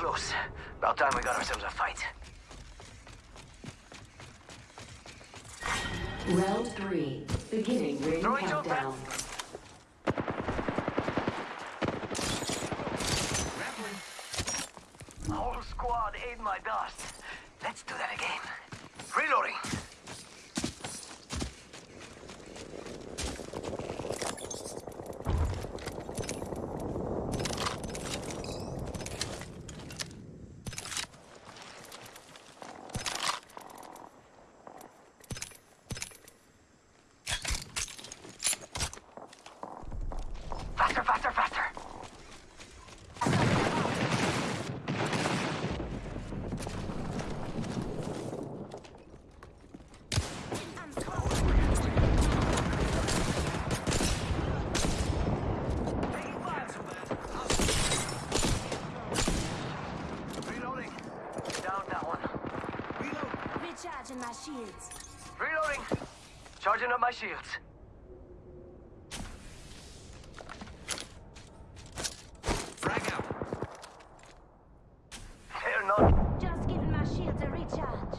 close. About time we got ourselves a fight. Round three. Beginning ring Throwing countdown. Whole squad ate my dust. Let's do that again. Reloading. Faster, faster, faster. Reloading. Down that one. Recharging my shields. Reloading. Charging up my shields. Frag out. They're not Just giving my shields a recharge.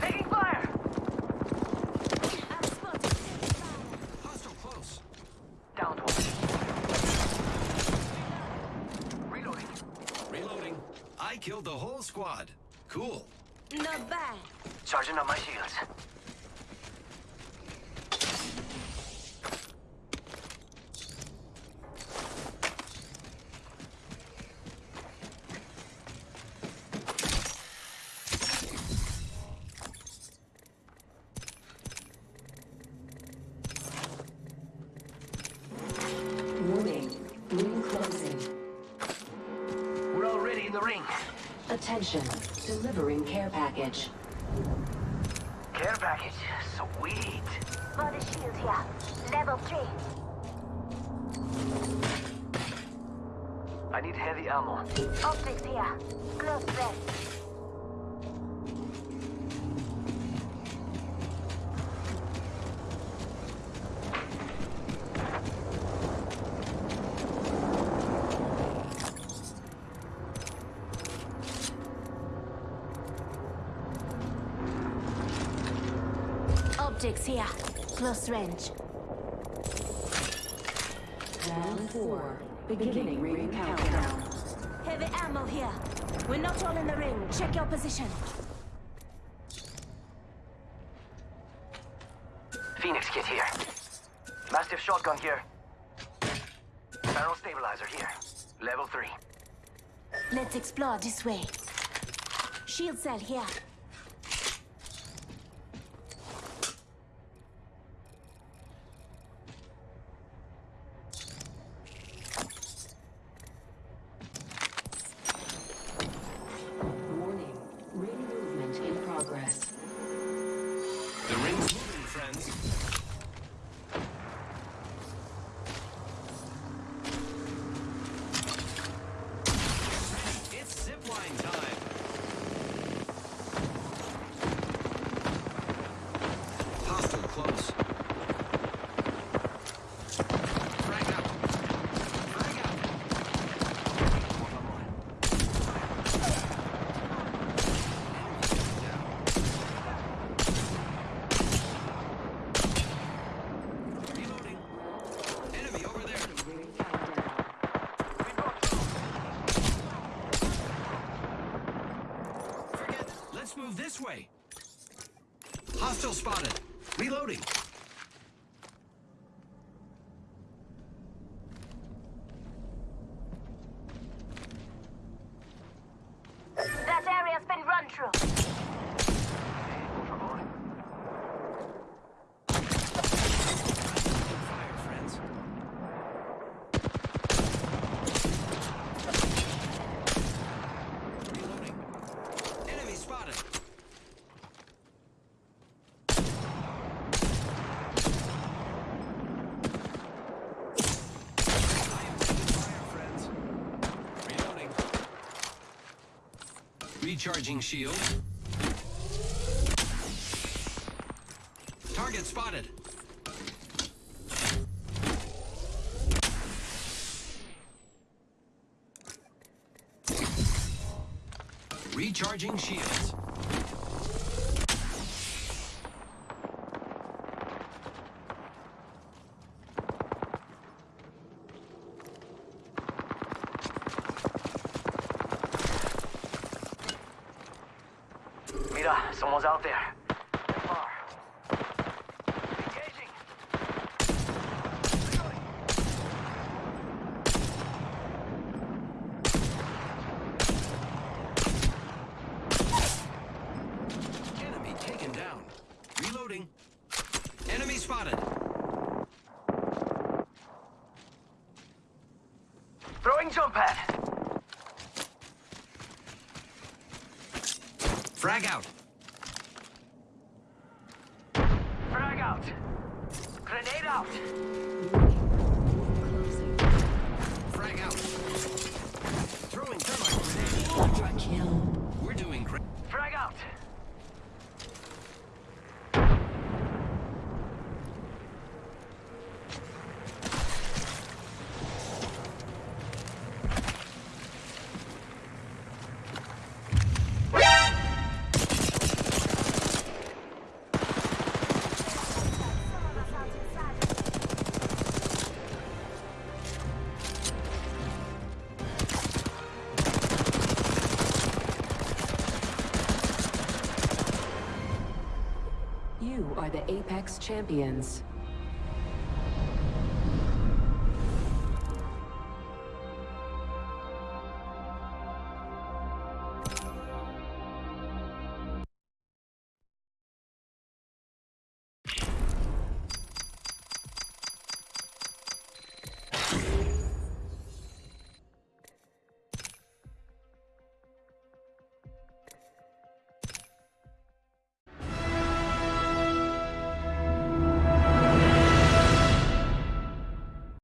taking fire. I've spotted Hostile close. Down one. Reloading. Reloading. I killed the whole squad. Cool. Not bad. Charging up my shields. Attention. Delivering care package. Care package. Sweet. Body shield here. Level 3. I need heavy ammo. Optics here. Close range. Optics here. Close range. Round four. Beginning ring countdown. Heavy ammo here. We're not all in the ring. Check your position. Phoenix kit here. Mastiff shotgun here. Barrel stabilizer here. Level 3. Let's explore this way. Shield cell here. Warning. Ring movement in progress. The ring's moving, friends. It's zipline time. Hostile close. Frag out. Frag out. Reloading. Enemy over there. Ring countdown. Forget it. Let's move this way. Hostile spotted. Reloading. Recharging shield. Target spotted. Recharging shields. Mira, someone's out there. Engaging. Reloading. Enemy taken down. Reloading. Enemy spotted. Throwing jump pad. Frag out. Frag out. Grenade out. Frag out. Throwing thermite grenade. Kill. We're doing great. Frag out. The Apex champions.